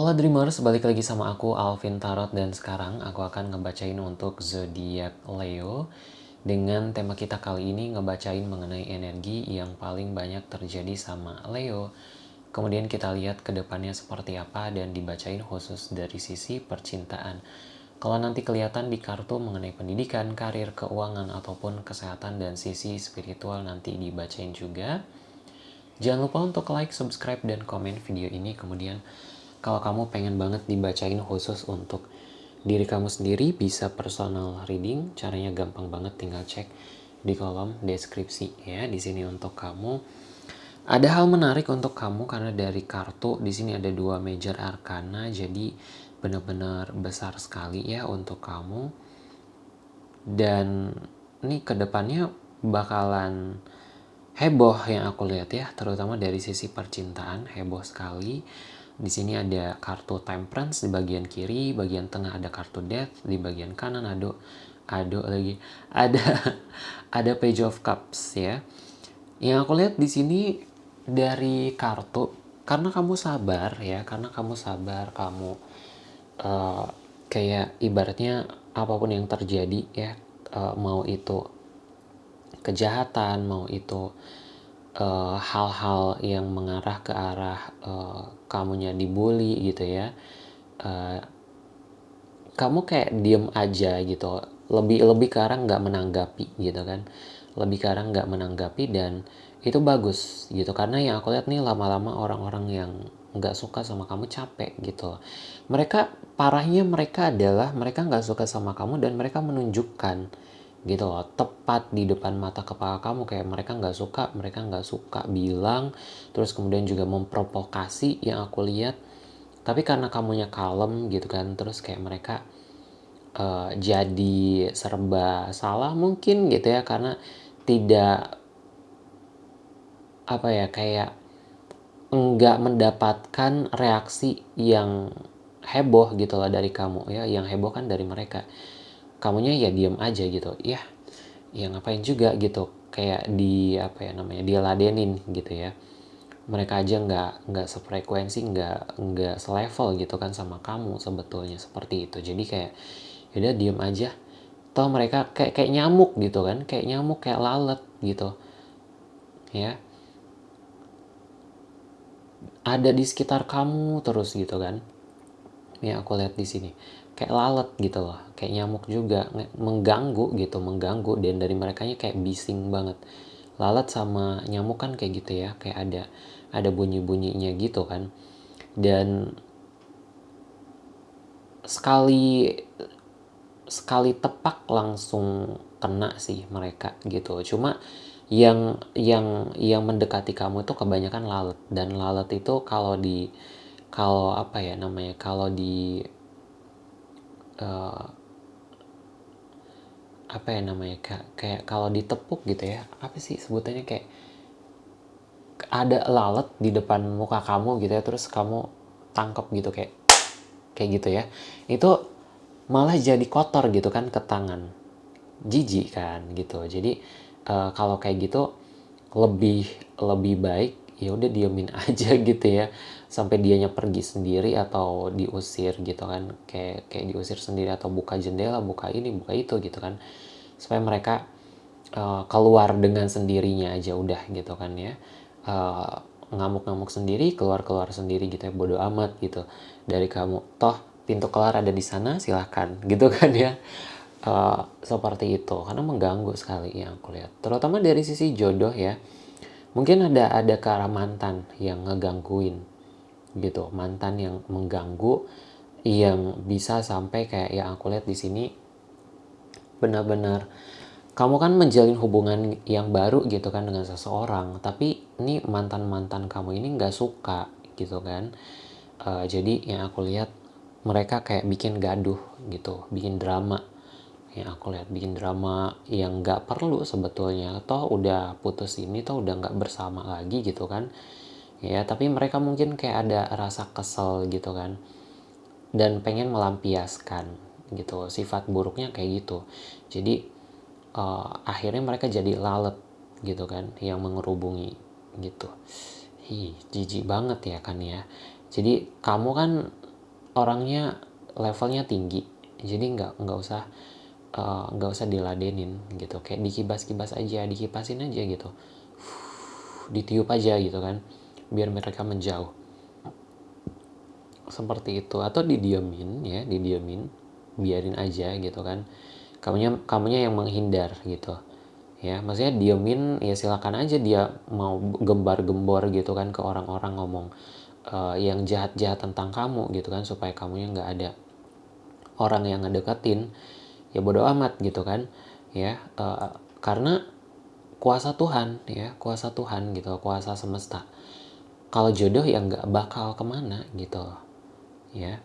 Halo Dreamers, balik lagi sama aku Alvin Tarot dan sekarang aku akan ngebacain untuk zodiak Leo dengan tema kita kali ini ngebacain mengenai energi yang paling banyak terjadi sama Leo. Kemudian kita lihat ke depannya seperti apa dan dibacain khusus dari sisi percintaan. Kalau nanti kelihatan di kartu mengenai pendidikan, karir, keuangan, ataupun kesehatan dan sisi spiritual nanti dibacain juga. Jangan lupa untuk like, subscribe, dan komen video ini. Kemudian kalau kamu pengen banget dibacain khusus untuk diri kamu sendiri, bisa personal reading. Caranya gampang banget, tinggal cek di kolom deskripsi ya. Di sini untuk kamu. Ada hal menarik untuk kamu karena dari kartu di sini ada dua major arcana, jadi benar-benar besar sekali ya untuk kamu. Dan ini ke depannya bakalan heboh yang aku lihat ya, terutama dari sisi percintaan heboh sekali di sini ada kartu temperance di bagian kiri, bagian tengah ada kartu death, di bagian kanan ada ada lagi ada ada page of cups ya. Yang aku lihat di sini dari kartu karena kamu sabar ya, karena kamu sabar, kamu uh, kayak ibaratnya apa pun yang terjadi ya, uh, mau itu kejahatan, mau itu hal-hal uh, yang mengarah ke arah uh, kamunya dibully gitu ya uh, kamu kayak diem aja gitu. Lebih lebih ke arah nggak menanggapi gitu kan. Lebih ke arah nggak menanggapi dan itu bagus gitu. Karena yang aku lihat nih lama-lama orang-orang yang nggak suka sama kamu capek gitu. Mereka parahnya mereka adalah mereka nggak suka sama kamu dan mereka menunjukkan gitu loh. Tepat di depan mata kepala kamu kayak mereka nggak suka mereka nggak suka bilang terus kemudian juga memprovokasi yang aku lihat. Tapi karena kamunya kalem gitu kan terus kayak mereka uh, jadi serba salah mungkin gitu ya karena tidak apa ya kayak nggak mendapatkan reaksi yang heboh gitu loh dari kamu ya yang heboh kan dari mereka kamunya ya diem aja gitu. Ya ya ngapain juga gitu. Kayak di apa ya namanya dia ladenin gitu ya. Mereka aja nggak nggak sefrekuensi nggak nggak selevel gitu kan sama kamu sebetulnya seperti itu. Jadi kayak udah diem aja. Toh mereka kayak kayak nyamuk gitu kan kayak nyamuk kayak lalat gitu. Ya. Ada di sekitar kamu terus gitu kan ya aku lihat di sini. Kayak lalat gitu loh kayak nyamuk juga mengganggu gitu mengganggu dan dari mereka kayak bising banget. Lalat sama nyamuk kan kayak gitu ya kayak ada ada bunyi bunyinya gitu kan. Dan sekali sekali tepak langsung kena sih mereka gitu. Cuma yang yang yang mendekati kamu itu kebanyakan lalat. Dan lalat itu kalau di kalau apa ya namanya kalau di uh, apa ya namanya kayak, kayak kalau ditepuk gitu ya apa sih sebutannya kayak ada lalat di depan muka kamu gitu ya terus kamu tangkap gitu kayak kayak gitu ya itu malah jadi kotor gitu kan ke tangan. Jijik kan gitu. Jadi uh, kalau kayak gitu lebih lebih baik ya udah diemin aja gitu ya sampai dianya pergi sendiri atau diusir gitu kan kayak kayak diusir sendiri atau buka jendela buka ini buka itu gitu kan supaya mereka uh, keluar dengan sendirinya aja udah gitu kan ya uh, ngamuk-ngamuk sendiri keluar-keluar sendiri gitu ya bodoh amat gitu dari kamu toh pintu keluar ada di sana silahkan gitu kan ya uh, seperti itu karena mengganggu sekali yang aku lihat terutama dari sisi jodoh ya mungkin ada ada ke arah mantan yang ngegangguin gitu mantan yang mengganggu yang bisa sampai kayak yang aku lihat di sini benar-benar kamu kan menjalin hubungan yang baru gitu kan dengan seseorang tapi ini mantan mantan kamu ini nggak suka gitu kan. Uh, jadi yang aku lihat mereka kayak bikin gaduh gitu bikin drama yang aku lihat bikin drama yang nggak perlu sebetulnya. Toh udah putus ini toh udah nggak bersama lagi gitu kan. Ya tapi mereka mungkin kayak ada rasa kesel gitu kan. Dan pengen melampiaskan gitu sifat buruknya kayak gitu. Jadi uh, akhirnya mereka jadi lalat gitu kan yang mengerubungi gitu. Hi jijik banget ya kan ya. Jadi kamu kan orangnya levelnya tinggi. Jadi nggak nggak usah nggak uh, usah diladenin gitu. Kayak dikibas-kibas aja dikipasin aja gitu. Ditiup aja gitu kan biar mereka menjauh. Seperti itu. Atau didiemin ya didiemin biarin aja gitu kan. Kamunya kamunya yang menghindar gitu. Ya maksudnya diemin ya silakan aja dia mau gembar-gembor gitu kan ke orang-orang ngomong uh, yang jahat-jahat tentang kamu gitu kan supaya kamunya nggak ada orang yang ngedeketin ya bodoh amat gitu kan ya uh, karena kuasa Tuhan ya kuasa Tuhan gitu kuasa semesta kalau jodoh ya nggak bakal ke mana gitu ya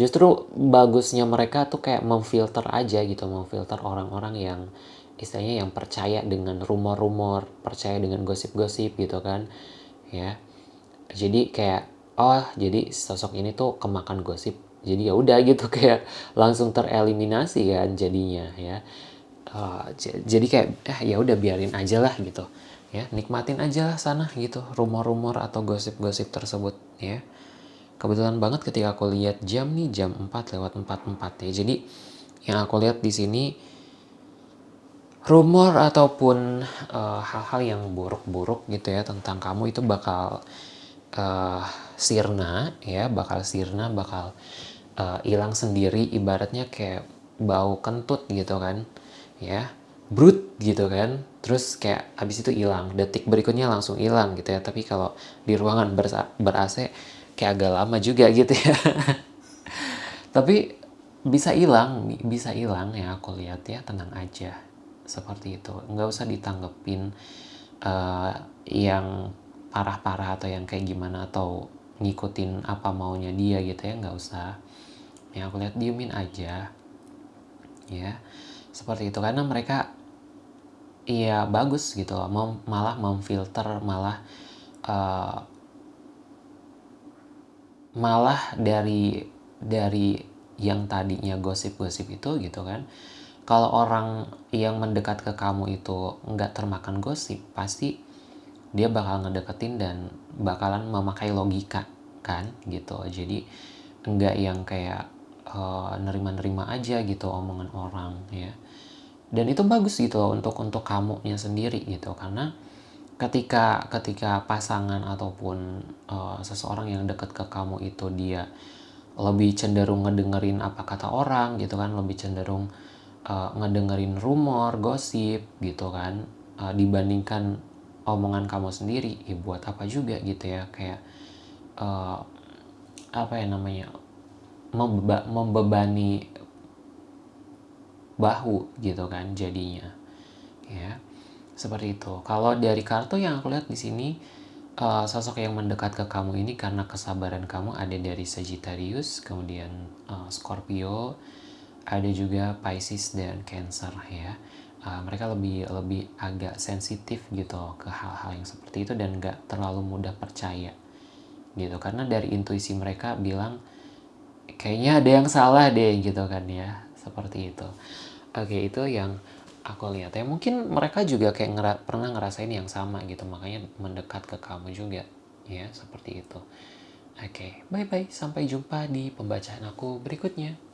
justru bagusnya mereka tuh kayak memfilter aja gitu memfilter orang-orang yang istilahnya yang percaya dengan rumor-rumor, percaya dengan gosip-gosip gitu kan. Ya. Jadi kayak oh, jadi sosok ini tuh kemakan gosip. Jadi ya udah gitu kayak langsung tereliminasi kan jadinya ya. Uh, jadi kayak eh ya udah biarin aja lah gitu. Ya, nikmatin aja lah sana gitu rumor-rumor atau gosip-gosip tersebut ya. Kebetulan banget ketika aku lihat jam nih jam 4 lewat 44 ya. Jadi yang aku lihat di sini rumor ataupun eh, hal-hal uh, yang buruk-buruk gitu ya tentang kamu itu bakal uh, sirna ya bakal sirna bakal hilang uh, sendiri ibaratnya kayak bau kentut gitu kan ya brut gitu kan terus kayak habis itu hilang detik berikutnya langsung hilang gitu ya. Tapi kalau di ruangan ber, ber AC kayak agak lama juga gitu ya. Tapi bisa hilang bisa hilang ya aku lihat ya tenang aja seperti itu. Nggak usah ditanggepin uh, yang parah-parah atau yang kayak gimana atau ngikutin apa maunya dia gitu ya nggak usah yang aku lihat diemin aja. Ya seperti itu. Karena mereka iya bagus gitu mem malah memfilter malah uh, malah dari dari yang tadinya gosip-gosip itu gitu kan. Kalau orang yang mendekat ke kamu itu nggak termakan gosip pasti dia bakal ngedeketin dan bakalan memakai logika kan gitu. Jadi nggak yang kayak uh, nerima-nerima aja gitu omongan orang ya. Dan itu bagus gitu loh untuk untuk kamunya sendiri gitu. Karena ketika ketika pasangan ataupun uh, seseorang yang dekat ke kamu itu dia lebih cenderung ngedengerin apa kata orang gitu kan lebih cenderung uh, ngedengerin rumor, gosip gitu kan uh, dibandingkan omongan kamu sendiri, ya buat apa juga gitu ya. Kayak uh, apa ya namanya membeba membebani bahu gitu kan jadinya. Ya seperti itu. Kalau dari kartu yang aku lihat di sini uh, sosok yang mendekat ke kamu ini karena kesabaran kamu ada dari Sagittarius kemudian uh, Scorpio ada juga Pisces dan Cancer ya. Uh, mereka lebih lebih agak sensitif gitu ke hal-hal yang seperti itu dan gak terlalu mudah percaya gitu. Karena dari intuisi mereka bilang kayaknya ada yang salah deh gitu kan ya seperti itu. Oke itu yang aku lihat ya. Mungkin mereka juga kayak ngera pernah ngerasain yang sama gitu makanya mendekat ke kamu juga ya seperti itu. Oke bye bye sampai jumpa di pembacaan aku berikutnya